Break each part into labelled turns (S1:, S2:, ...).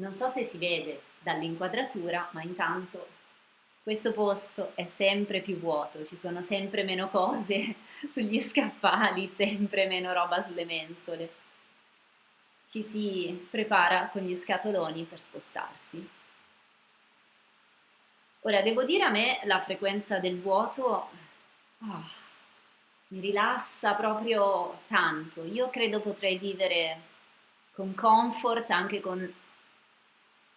S1: Non so se si vede dall'inquadratura, ma intanto questo posto è sempre più vuoto, ci sono sempre meno cose sugli scaffali, sempre meno roba sulle mensole. Ci si prepara con gli scatoloni per spostarsi. Ora, devo dire a me la frequenza del vuoto oh, mi rilassa proprio tanto. Io credo potrei vivere con comfort anche con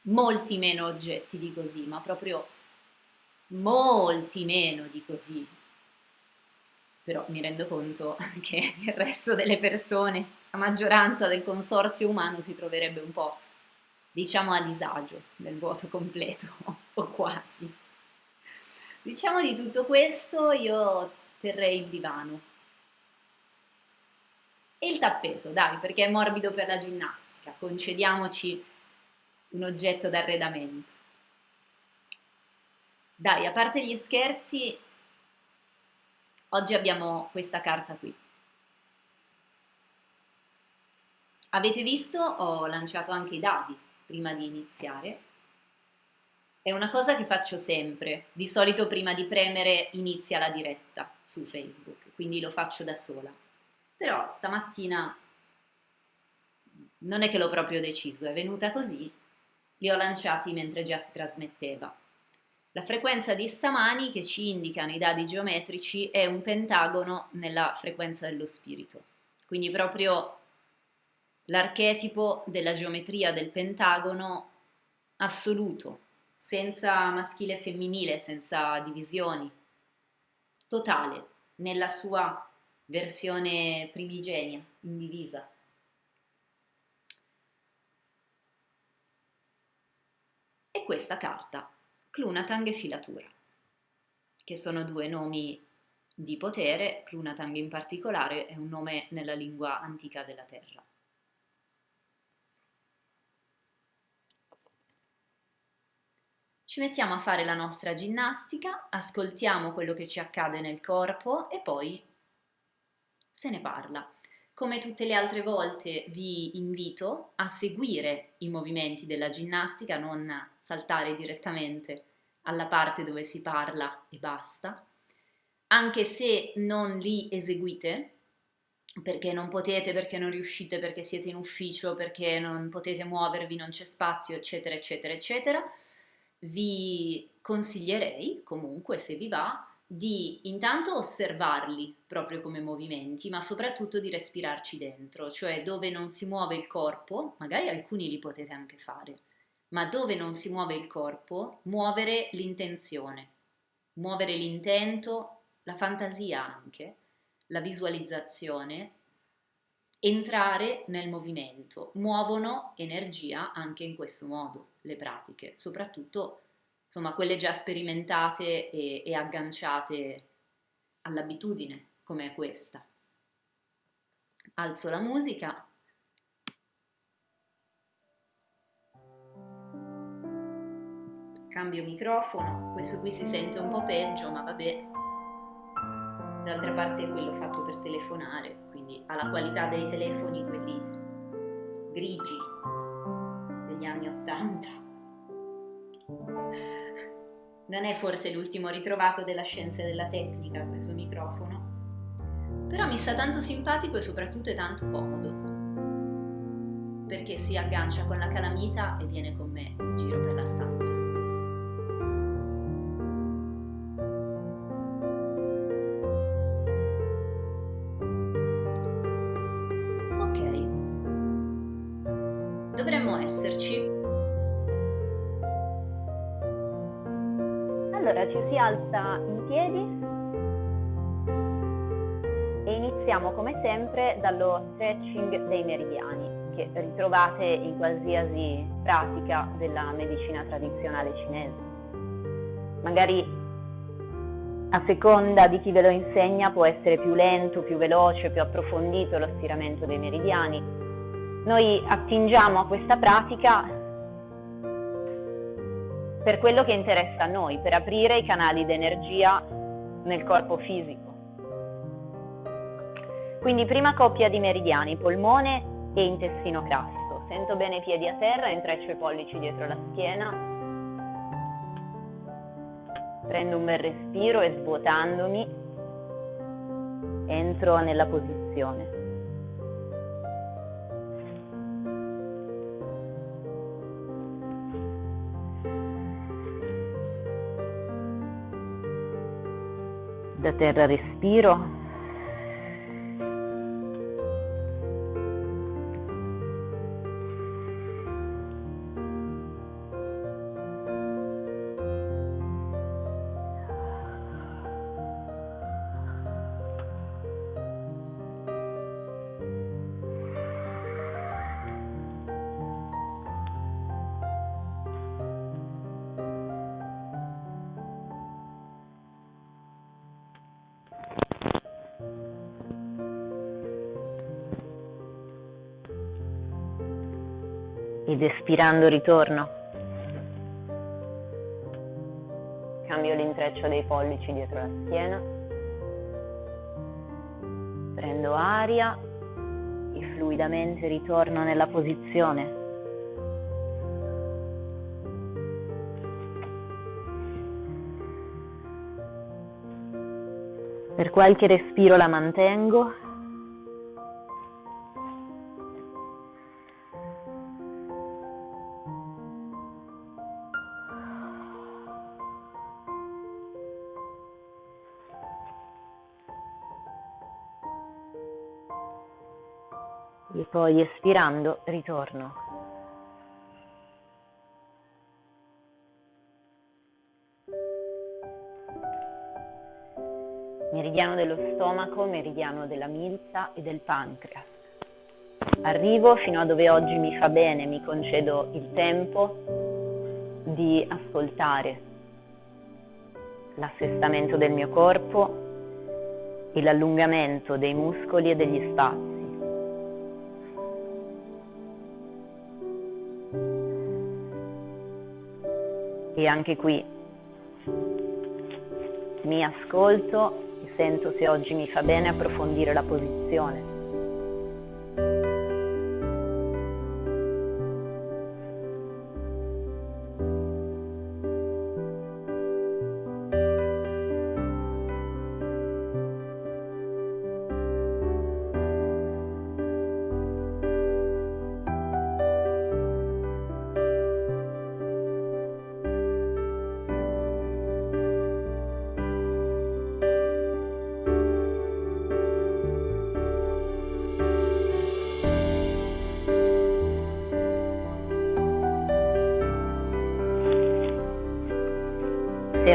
S1: molti meno oggetti di così, ma proprio molti meno di così. Però mi rendo conto che il resto delle persone, la maggioranza del consorzio umano si troverebbe un po', diciamo, a disagio nel vuoto completo, o quasi. Diciamo di tutto questo io terrei il divano. E il tappeto, dai, perché è morbido per la ginnastica, concediamoci un oggetto d'arredamento. Dai, a parte gli scherzi, oggi abbiamo questa carta qui. Avete visto? Ho lanciato anche i dadi prima di iniziare. È una cosa che faccio sempre, di solito prima di premere inizia la diretta su Facebook, quindi lo faccio da sola. Però stamattina non è che l'ho proprio deciso, è venuta così li ho lanciati mentre già si trasmetteva. La frequenza di stamani che ci indicano i dadi geometrici è un pentagono nella frequenza dello spirito, quindi proprio l'archetipo della geometria del pentagono assoluto, senza maschile e femminile, senza divisioni, totale, nella sua versione primigenia, indivisa. E questa carta, Clunatang e Filatura, che sono due nomi di potere, Clunatang in particolare è un nome nella lingua antica della Terra. Ci mettiamo a fare la nostra ginnastica, ascoltiamo quello che ci accade nel corpo e poi se ne parla. Come tutte le altre volte vi invito a seguire i movimenti della ginnastica, non saltare direttamente alla parte dove si parla e basta, anche se non li eseguite, perché non potete, perché non riuscite, perché siete in ufficio, perché non potete muovervi, non c'è spazio, eccetera, eccetera, eccetera, vi consiglierei comunque, se vi va, di intanto osservarli proprio come movimenti, ma soprattutto di respirarci dentro, cioè dove non si muove il corpo, magari alcuni li potete anche fare, ma dove non si muove il corpo, muovere l'intenzione, muovere l'intento, la fantasia anche, la visualizzazione, entrare nel movimento. Muovono energia anche in questo modo le pratiche, soprattutto insomma quelle già sperimentate e, e agganciate all'abitudine come questa. Alzo la musica. Cambio microfono, questo qui si sente un po' peggio, ma vabbè. D'altra parte è quello fatto per telefonare, quindi ha la qualità dei telefoni, quelli grigi degli anni Ottanta non è forse l'ultimo ritrovato della scienza e della tecnica questo microfono, però mi sta tanto simpatico e soprattutto è tanto comodo, perché si aggancia con la calamita e viene con me in giro per la stanza.
S2: Sempre dallo stretching dei meridiani che ritrovate in qualsiasi pratica della medicina tradizionale cinese. Magari a seconda di chi ve lo insegna può essere più lento, più veloce, più approfondito lo stiramento dei meridiani. Noi attingiamo a questa pratica per quello che interessa a noi, per aprire i canali d'energia nel corpo fisico. Quindi prima coppia di meridiani, polmone e intestino grasso. Sento bene i piedi a terra, intreccio i pollici dietro la schiena. Prendo un bel respiro e svuotandomi entro nella posizione. Da terra respiro ed espirando ritorno. Cambio l'intreccio dei pollici dietro la schiena. Prendo aria e fluidamente ritorno nella posizione. Per qualche respiro la mantengo poi espirando ritorno. Meridiano dello stomaco, meridiano della milza e del pancreas. Arrivo fino a dove oggi mi fa bene, mi concedo il tempo di ascoltare l'assestamento del mio corpo e l'allungamento dei muscoli e degli spazi. E anche qui mi ascolto e sento se oggi mi fa bene approfondire la posizione.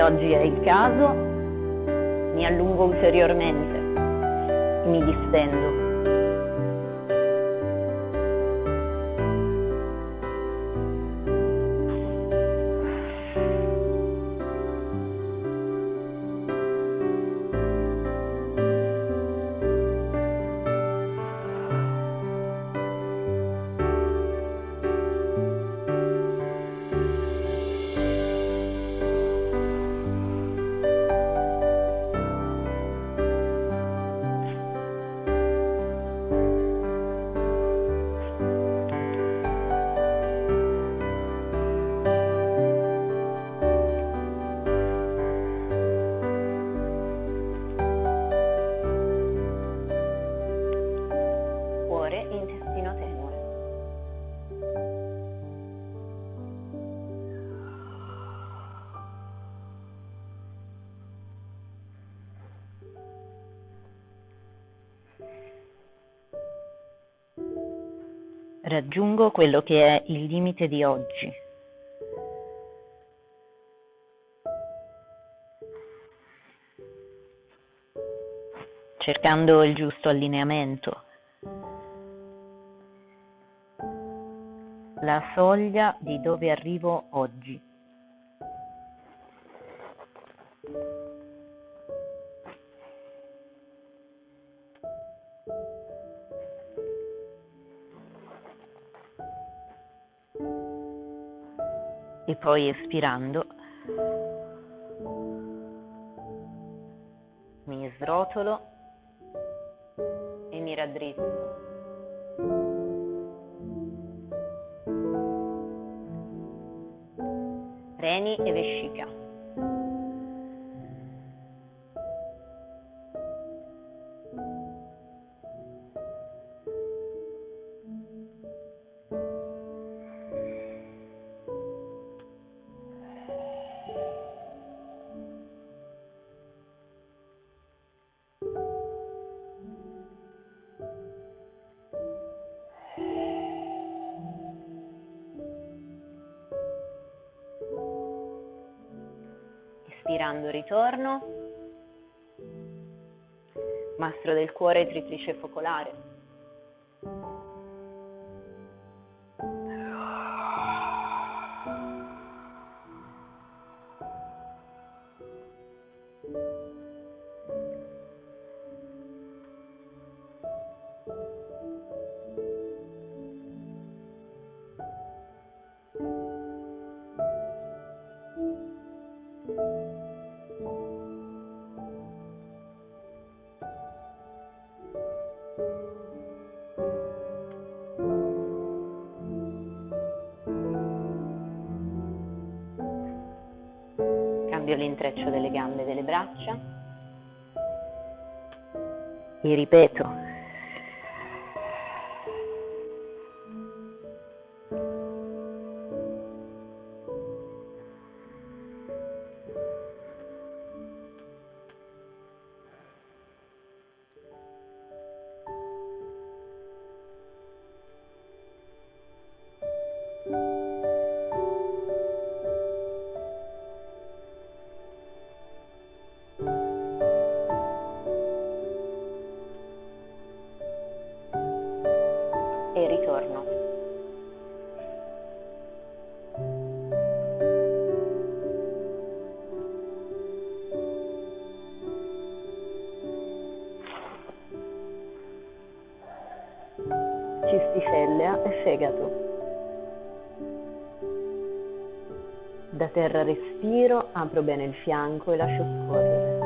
S2: Oggi è il caso, mi allungo ulteriormente, mi distendo. Raggiungo quello che è il limite di oggi. cercando il giusto allineamento. La soglia di dove arrivo oggi. E poi espirando mi srotolo e mi raddrizzo. Ritorno. Mastro del cuore triplice focolare. Terra respiro, apro bene il fianco e lascio scorrere.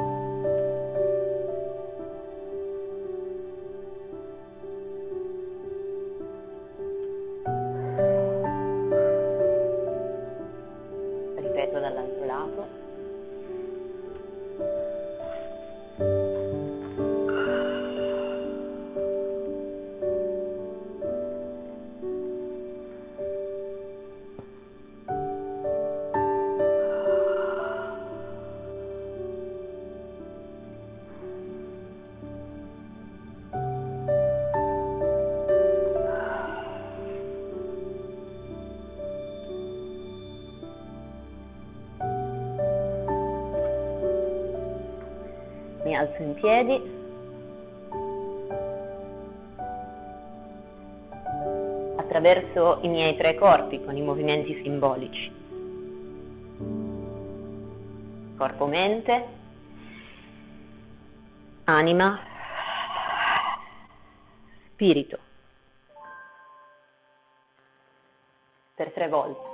S2: Ripeto dall'altro lato. Piedi. Attraverso i miei tre corpi con i movimenti simbolici. Corpo-mente, anima, spirito. Per tre volte.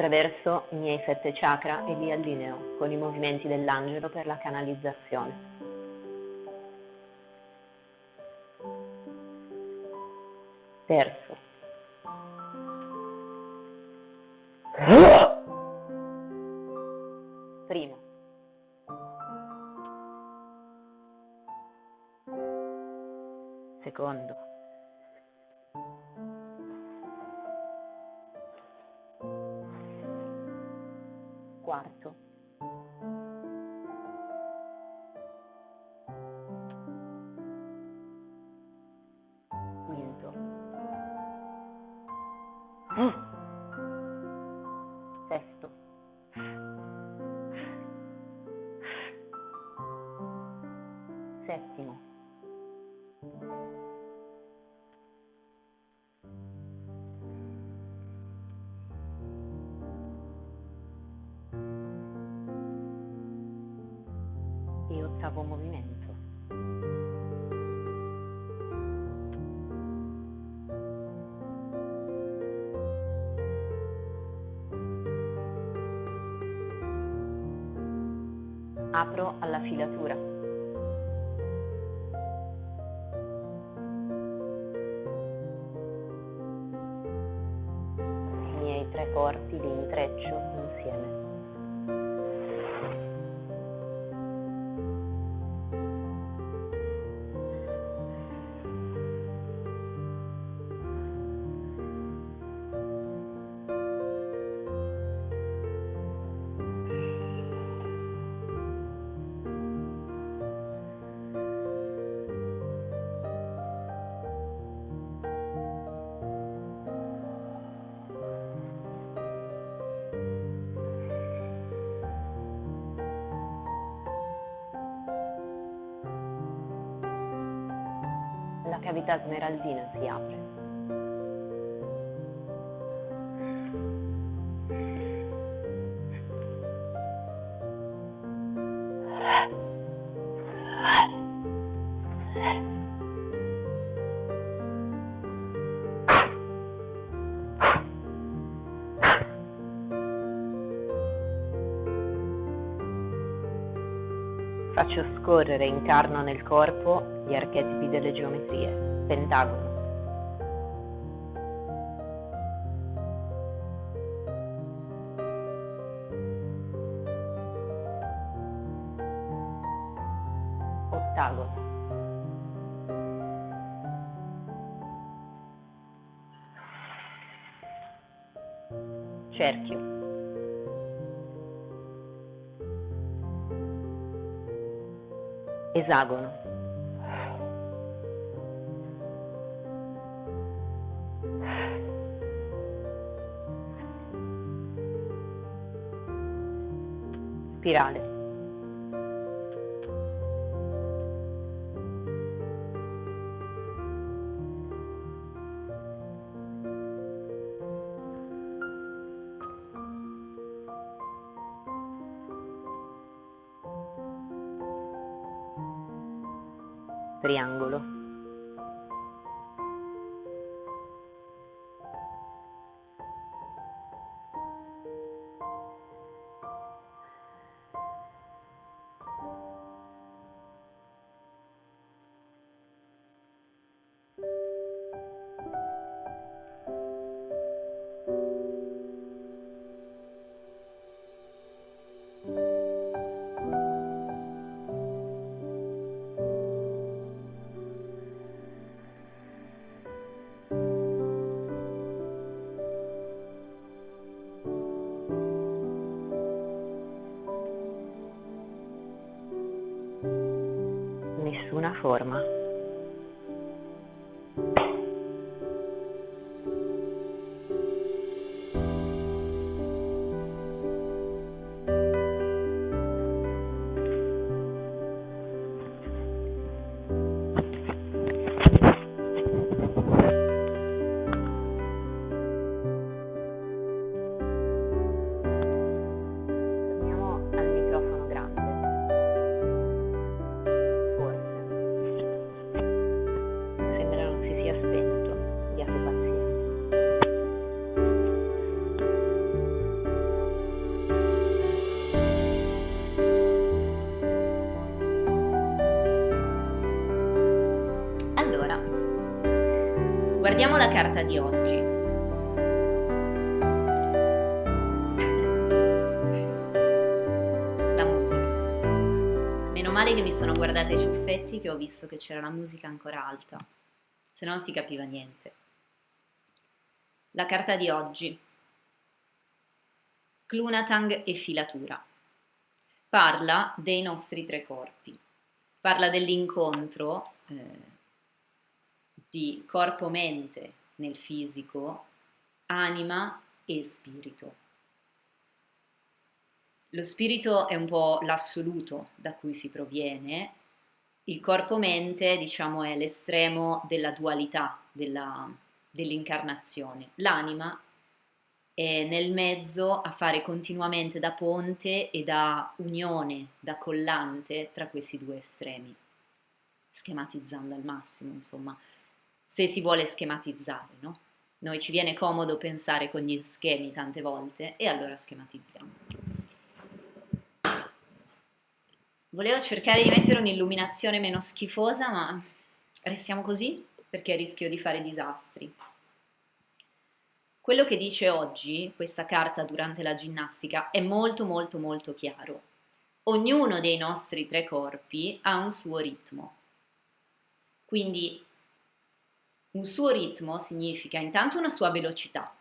S2: Attraverso i miei sette chakra e li allineo con i movimenti dell'angelo per la canalizzazione. Terzo. Mm. Sesto. apro alla filatura. cavità smeraldina si apre. trascorrere in nel corpo gli archetipi delle geometrie, pentagono, ottagono. Spirale. triangolo.
S1: Guardiamo la carta di oggi. La musica. Meno male che mi sono guardata i ciuffetti che ho visto che c'era la musica ancora alta, se no non si capiva niente. La carta di oggi. Clunatang e filatura. Parla dei nostri tre corpi, parla dell'incontro eh, di corpo-mente nel fisico, anima e spirito. Lo spirito è un po' l'assoluto da cui si proviene, il corpo-mente diciamo è l'estremo della dualità, dell'incarnazione. L'anima è nel mezzo a fare continuamente da ponte e da unione, da collante tra questi due estremi, schematizzando al massimo, insomma, se si vuole schematizzare, no? Noi ci viene comodo pensare con gli schemi tante volte e allora schematizziamo. Volevo cercare di mettere un'illuminazione meno schifosa, ma restiamo così perché rischio di fare disastri. Quello che dice oggi questa carta durante la ginnastica è molto molto molto chiaro. Ognuno dei nostri tre corpi ha un suo ritmo. Quindi un suo ritmo significa intanto una sua velocità,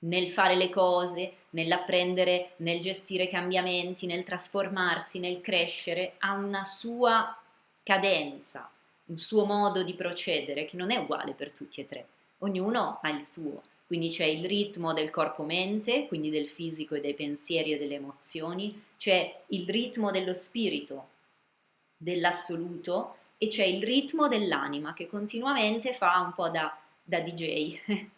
S1: nel fare le cose, nell'apprendere, nel gestire cambiamenti, nel trasformarsi, nel crescere, ha una sua cadenza, un suo modo di procedere che non è uguale per tutti e tre. Ognuno ha il suo. Quindi c'è il ritmo del corpo-mente, quindi del fisico e dei pensieri e delle emozioni, c'è il ritmo dello spirito, dell'assoluto, e c'è il ritmo dell'anima che continuamente fa un po' da, da DJ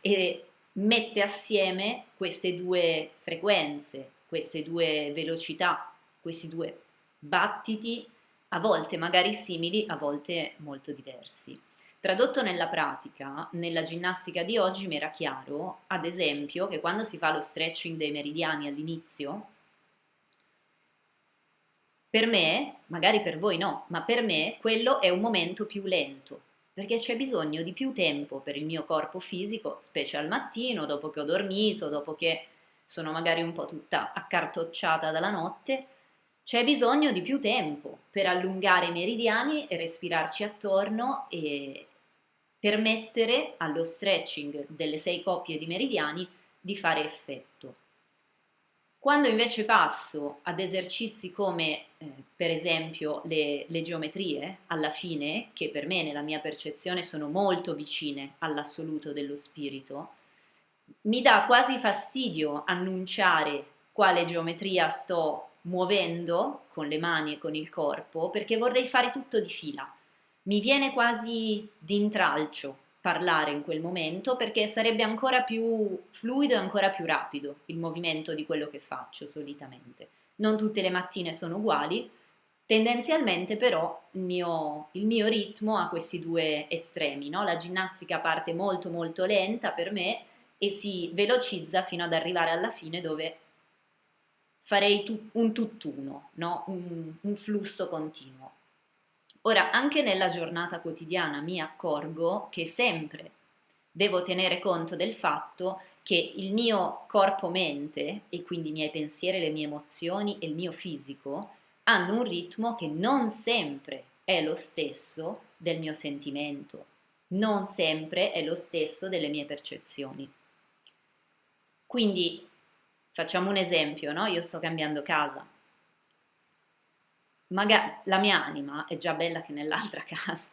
S1: e mette assieme queste due frequenze, queste due velocità, questi due battiti, a volte magari simili, a volte molto diversi. Tradotto nella pratica, nella ginnastica di oggi mi era chiaro, ad esempio, che quando si fa lo stretching dei meridiani all'inizio, per me, magari per voi no, ma per me quello è un momento più lento, perché c'è bisogno di più tempo per il mio corpo fisico, specie al mattino, dopo che ho dormito, dopo che sono magari un po' tutta accartocciata dalla notte, c'è bisogno di più tempo per allungare i meridiani e respirarci attorno e permettere allo stretching delle sei coppie di meridiani di fare effetto. Quando invece passo ad esercizi come eh, per esempio le, le, geometrie, alla fine, che per me nella mia percezione sono molto vicine all'assoluto dello spirito, mi dà quasi fastidio annunciare quale geometria sto muovendo con le mani e con il corpo perché vorrei fare tutto di fila. Mi viene quasi d'intralcio parlare in quel momento perché sarebbe ancora più fluido e ancora più rapido il movimento di quello che faccio solitamente. Non tutte le mattine sono uguali, tendenzialmente però il mio, il mio ritmo ha questi due estremi, no? la ginnastica parte molto molto lenta per me e si velocizza fino ad arrivare alla fine dove farei tu, un tutt'uno, no? un, un flusso continuo. Ora, anche nella giornata quotidiana mi accorgo che sempre devo tenere conto del fatto che il mio corpo-mente, e quindi i miei pensieri, le mie emozioni e il mio fisico, hanno un ritmo che non sempre è lo stesso del mio sentimento, non sempre è lo stesso delle mie percezioni. Quindi facciamo un esempio, no? Io sto cambiando casa, magari la mia anima è già bella che nell'altra casa.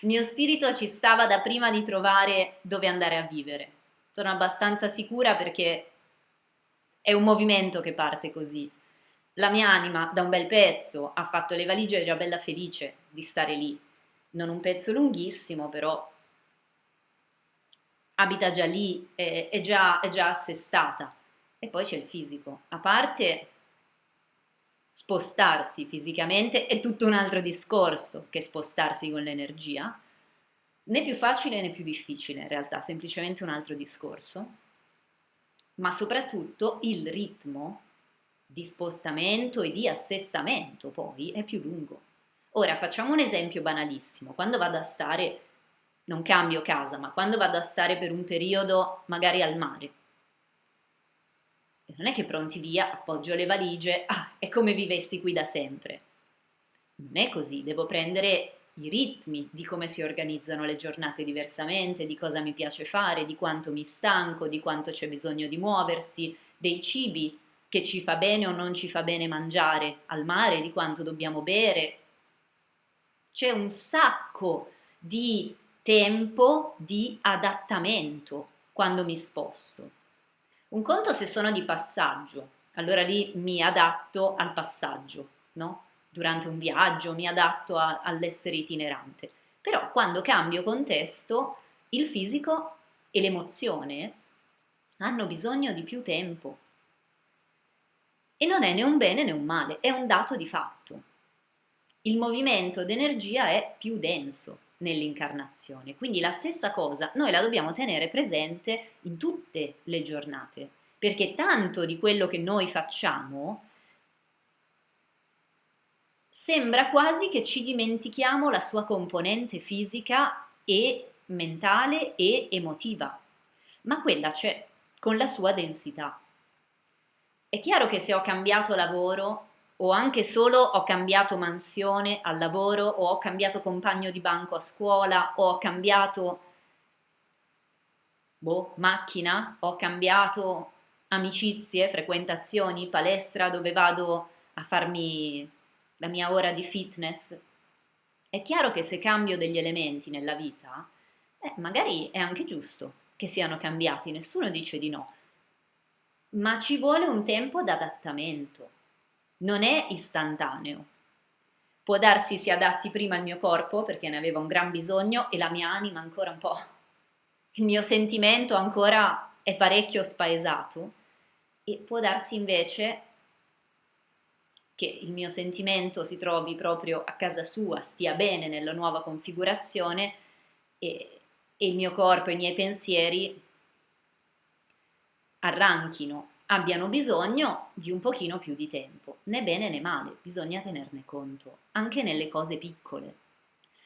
S1: Il mio spirito ci stava da prima di trovare dove andare a vivere. Sono abbastanza sicura perché è un movimento che parte così. La mia anima da un bel pezzo ha fatto le valigie, è già bella felice di stare lì. Non un pezzo lunghissimo, però abita già lì, è, è, già, è già assestata. E poi c'è il fisico. A parte spostarsi fisicamente è tutto un altro discorso che spostarsi con l'energia, né più facile né più difficile in realtà, semplicemente un altro discorso, ma soprattutto il ritmo di spostamento e di assestamento poi è più lungo. Ora facciamo un esempio banalissimo, quando vado a stare, non cambio casa, ma quando vado a stare per un periodo magari al mare, non è che pronti via, appoggio le valigie, ah, è come vivessi qui da sempre. Non è così, devo prendere i ritmi di come si organizzano le giornate diversamente, di cosa mi piace fare, di quanto mi stanco, di quanto c'è bisogno di muoversi, dei cibi che ci fa bene o non ci fa bene mangiare al mare, di quanto dobbiamo bere. C'è un sacco di tempo di adattamento quando mi sposto. Un conto se sono di passaggio, allora lì mi adatto al passaggio, no? Durante un viaggio mi adatto all'essere itinerante. Però quando cambio contesto, il fisico e l'emozione hanno bisogno di più tempo e non è né un bene né un male, è un dato di fatto. Il movimento d'energia è più denso nell'incarnazione, quindi la stessa cosa noi la dobbiamo tenere presente in tutte le giornate, perché tanto di quello che noi facciamo sembra quasi che ci dimentichiamo la sua componente fisica e mentale e emotiva, ma quella c'è con la sua densità. È chiaro che se ho cambiato lavoro o anche solo ho cambiato mansione al lavoro o ho cambiato compagno di banco a scuola o ho cambiato boh, macchina, ho cambiato amicizie, frequentazioni, palestra dove vado a farmi la mia ora di fitness. È chiaro che se cambio degli elementi nella vita, eh, magari è anche giusto che siano cambiati, nessuno dice di no, ma ci vuole un tempo d'adattamento, non è istantaneo. Può darsi si adatti prima il mio corpo perché ne aveva un gran bisogno e la mia anima ancora un po', il mio sentimento ancora è parecchio spaesato e può darsi invece che il mio sentimento si trovi proprio a casa sua, stia bene nella nuova configurazione e, e il mio corpo e i miei pensieri arranchino, abbiano bisogno di un pochino più di tempo, né bene né male, bisogna tenerne conto, anche nelle cose piccole.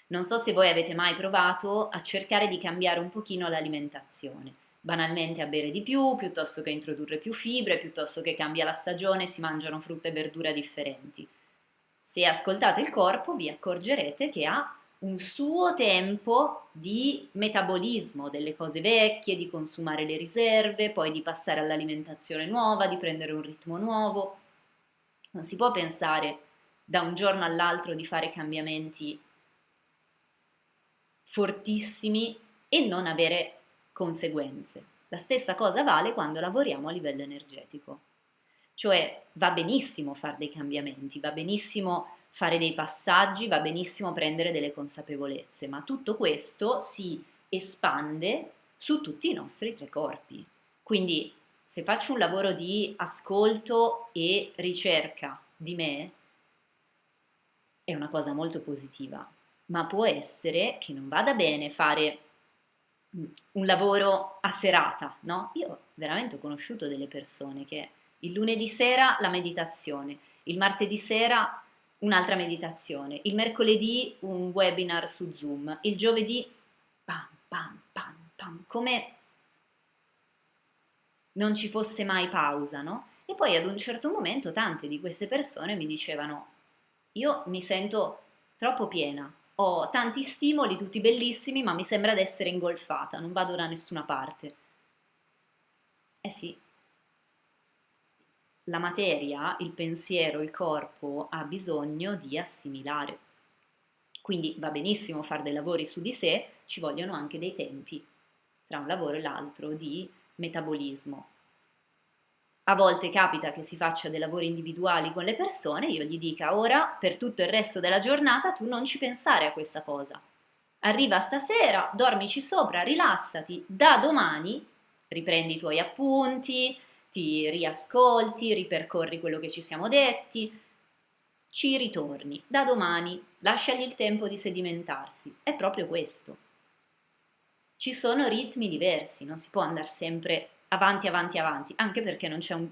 S1: Non so se voi avete mai provato a cercare di cambiare un pochino l'alimentazione, banalmente a bere di più, piuttosto che introdurre più fibre, piuttosto che cambia la stagione, si mangiano frutta e verdura differenti. Se ascoltate il corpo vi accorgerete che ha un suo tempo di metabolismo delle cose vecchie, di consumare le riserve, poi di passare all'alimentazione nuova, di prendere un ritmo nuovo. Non si può pensare da un giorno all'altro di fare cambiamenti fortissimi e non avere conseguenze. La stessa cosa vale quando lavoriamo a livello energetico. Cioè va benissimo fare dei cambiamenti, va benissimo fare dei passaggi, va benissimo prendere delle consapevolezze, ma tutto questo si espande su tutti i nostri tre corpi. Quindi se faccio un lavoro di ascolto e ricerca di me, è una cosa molto positiva, ma può essere che non vada bene fare un lavoro a serata, no? Io veramente ho conosciuto delle persone che il lunedì sera la meditazione, il martedì sera un'altra meditazione, il mercoledì un webinar su Zoom, il giovedì pam pam pam pam, come non ci fosse mai pausa, no? E poi ad un certo momento tante di queste persone mi dicevano io mi sento troppo piena, ho tanti stimoli, tutti bellissimi, ma mi sembra di essere ingolfata, non vado da nessuna parte. Eh sì, la materia, il pensiero, il corpo ha bisogno di assimilare. Quindi va benissimo fare dei lavori su di sé, ci vogliono anche dei tempi tra un lavoro e l'altro di metabolismo. A volte capita che si faccia dei lavori individuali con le persone, io gli dica ora per tutto il resto della giornata tu non ci pensare a questa cosa. Arriva stasera, dormici sopra, rilassati, da domani riprendi i tuoi appunti, ti riascolti, ripercorri quello che ci siamo detti, ci ritorni. Da domani lasciagli il tempo di sedimentarsi. È proprio questo. Ci sono ritmi diversi, non si può andare sempre avanti, avanti, avanti, anche perché non c'è un,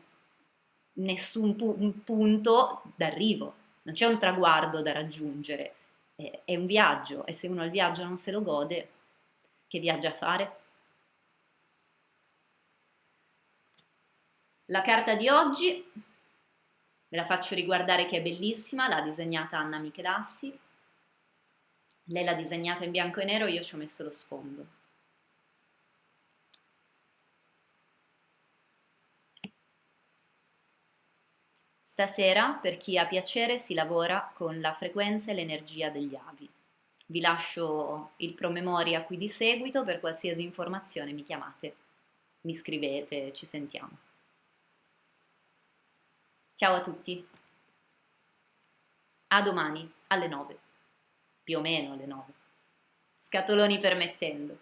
S1: nessun pu- un punto d'arrivo, non c'è un traguardo da raggiungere. È, è un viaggio e se uno il viaggio non se lo gode, che viaggia a fare? La carta di oggi ve la faccio riguardare che è bellissima, l'ha disegnata Anna Michelassi. Lei l'ha disegnata in bianco e nero, io ci ho messo lo sfondo. Stasera, per chi ha piacere, si lavora con la frequenza e l'energia degli avi. Vi lascio il promemoria qui di seguito, per qualsiasi informazione mi chiamate, mi scrivete, ci sentiamo. Ciao a tutti. A domani alle 9 più o meno alle 9, scatoloni permettendo.